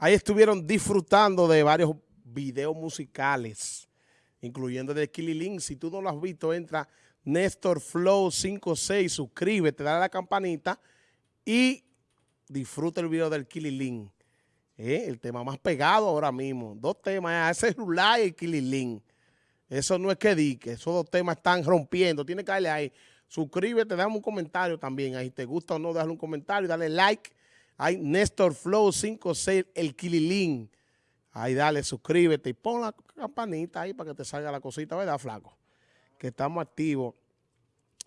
Ahí estuvieron disfrutando de varios videos musicales, incluyendo de Killing. Si tú no lo has visto, entra Néstor Flow 56, suscríbete, dale a la campanita y disfruta el video del Killing. Eh, el tema más pegado ahora mismo. Dos temas, ese es Rulay y el Killing. Eso no es que dique, esos dos temas están rompiendo. Tienes que darle ahí. Suscríbete, dame un comentario también. Ahí te gusta o no, déjale un comentario, dale like hay Néstor Flow 56, el Kililín. Ahí dale, suscríbete y pon la campanita ahí para que te salga la cosita, ¿verdad, flaco? Que estamos activos.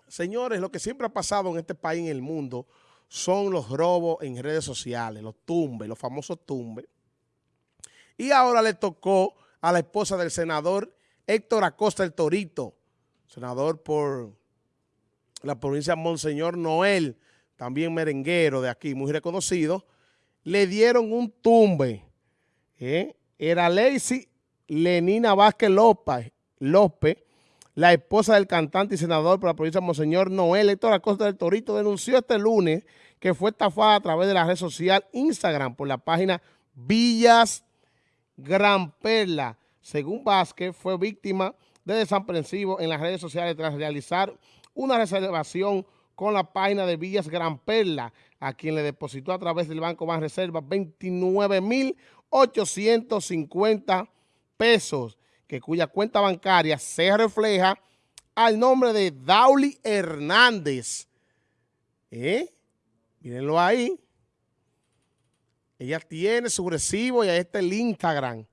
Señores, lo que siempre ha pasado en este país, en el mundo, son los robos en redes sociales, los tumbes, los famosos tumbes. Y ahora le tocó a la esposa del senador Héctor Acosta el Torito, senador por la provincia Monseñor Noel, también merenguero de aquí, muy reconocido, le dieron un tumbe. ¿eh? Era Lacey Lenina Vázquez López, la esposa del cantante y senador por la provincia de Monseñor Noel, Héctor Acosta del Torito, denunció este lunes que fue estafada a través de la red social Instagram por la página Villas Gran Perla. Según Vázquez, fue víctima de desaprensivo en las redes sociales tras realizar una reservación con la página de Villas Gran Perla, a quien le depositó a través del Banco Más Reserva 29.850 pesos, que cuya cuenta bancaria se refleja al nombre de Dauli Hernández. ¿Eh? Mírenlo ahí. Ella tiene su recibo y ahí está el Instagram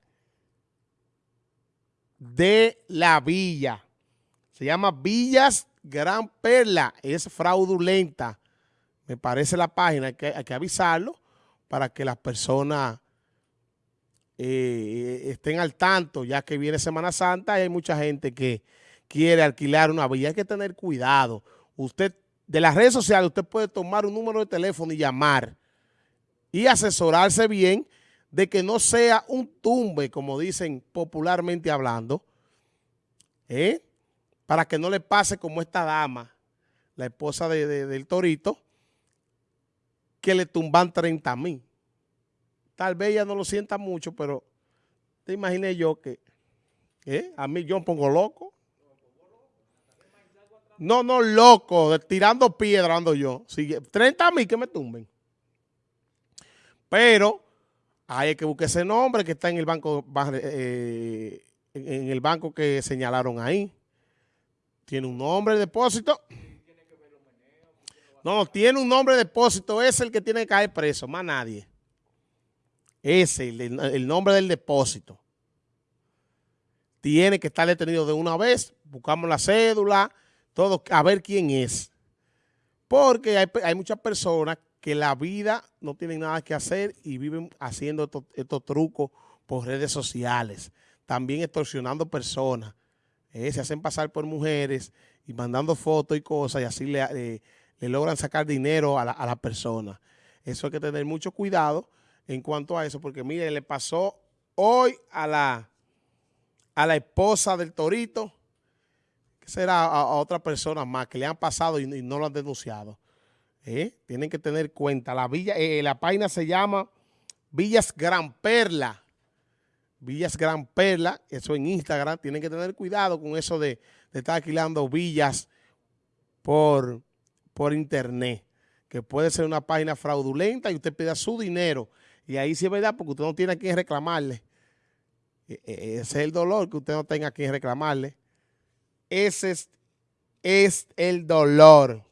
de la villa. Se llama Villas Gran Perla es fraudulenta. Me parece la página, hay que, avisarlo para que las personas eh, estén al tanto, ya que viene Semana Santa y hay mucha gente que quiere alquilar una villa. Hay que tener cuidado. Usted, de las redes sociales, usted puede tomar un número de teléfono y llamar y asesorarse bien de que no sea un tumbe, como dicen popularmente hablando, ¿eh? Para que no le pase como esta dama, la esposa del Torito, que le tumban 30 mil. Tal vez ella no lo sienta mucho, pero te imaginé yo que ¿eh? a mí yo me pongo loco. No, no, loco, tirando piedra ando yo. 30 mil que me tumben. Pero hay que buscar ese nombre que está en el banco, eh, en el banco que señalaron ahí tiene un nombre de depósito. No, tiene un nombre de depósito, es el que tiene que caer preso, más nadie. Ese, el, el nombre del depósito. Tiene que estar detenido de una vez, buscamos la cédula, todo, a ver quién es. Porque hay, muchas personas que la vida no tienen nada que hacer y viven haciendo estos, estos trucos por redes sociales, también extorsionando personas. Eh, se hacen pasar por mujeres y mandando fotos y cosas y así le, logran sacar dinero a la, a persona. Eso hay que tener mucho cuidado en cuanto a eso, porque mire, le pasó hoy a la, a la esposa del Torito, que será a, otra persona más, que le han pasado y, no lo han denunciado. Eh, tienen que tener cuenta. La, villa, eh, la página se llama Villas Gran Perla. Villas Gran Perla, eso en Instagram, tienen que tener cuidado con eso de, estar alquilando villas por, por internet, que puede ser una página fraudulenta y usted pida su dinero. Y ahí sí es verdad, porque usted no tiene a quien reclamarle. E, e, ese es el dolor, que usted no tenga a quien reclamarle. Ese es, es el dolor.